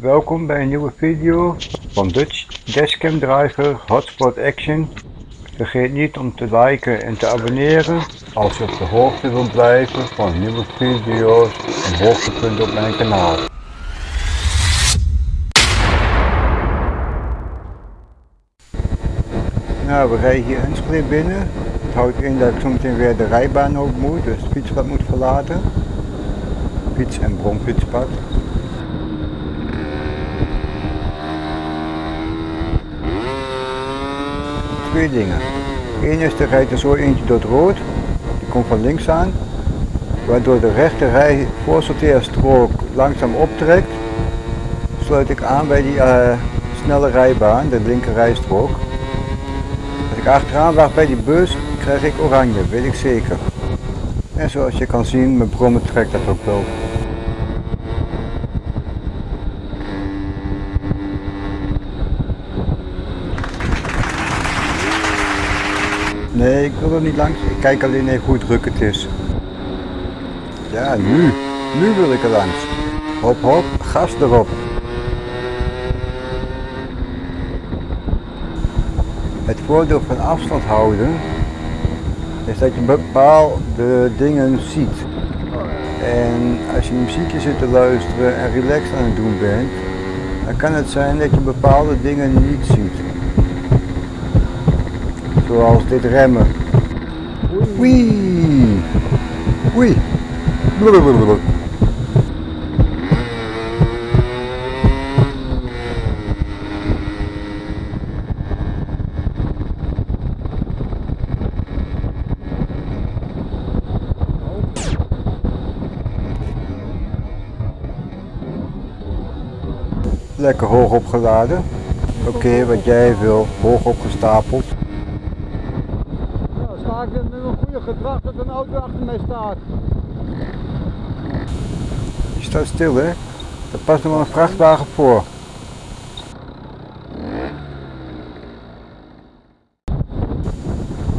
Welkom bij een nieuwe video van Dutch Dashcam Driver Hotspot Action. Vergeet niet om te liken en te abonneren als je op de hoogte wilt blijven van nieuwe video's en hoogtepunten op mijn kanaal. Nou, we rijden hier Enschede binnen. Het houdt in dat ik zometeen weer de rijbaan op moet, dus het fietspad moet verlaten. Fiets- en bromfietspad. Dingen. Eén is, er rijdt er zo eentje door het rood, die komt van links aan, waardoor de rechter rij voorsorteerstrook langzaam optrekt. Sluit ik aan bij die uh, snelle rijbaan, de linker rijstrook. Als ik achteraan wacht bij die bus, krijg ik oranje, weet ik zeker. En zoals je kan zien, mijn brommen trekt dat ook wel. Nee, ik wil er niet langs. Ik kijk alleen even hoe druk het is. Ja, nu. Nu wil ik er langs. Hop hop, gas erop. Het voordeel van afstand houden is dat je bepaalde dingen ziet. En als je muziekje zit te luisteren en relaxed aan het doen bent, dan kan het zijn dat je bepaalde dingen niet ziet. Zoals dit remmen. Wee! Wee! Blablabla. Lekker hoog opgeladen. Oké, wat jij wil, hoog opgestapeld. Ik met een goede gedrag dat een auto achter mij staat. Je staat stil hè? Er past nog wel een vrachtwagen voor.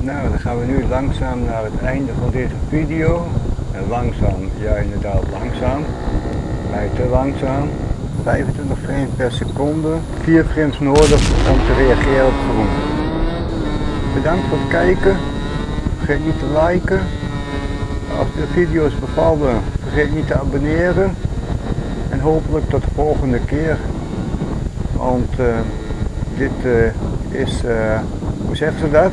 Nou, dan gaan we nu langzaam naar het einde van deze video. En langzaam, ja inderdaad langzaam. Mij te langzaam. 25 frames per seconde. 4 frames nodig om te reageren op groen. Bedankt voor het kijken. Vergeet niet te liken. Als de video's bevallen, vergeet niet te abonneren. En hopelijk tot de volgende keer. Want uh, dit uh, is, uh, hoe zeggen ze dat?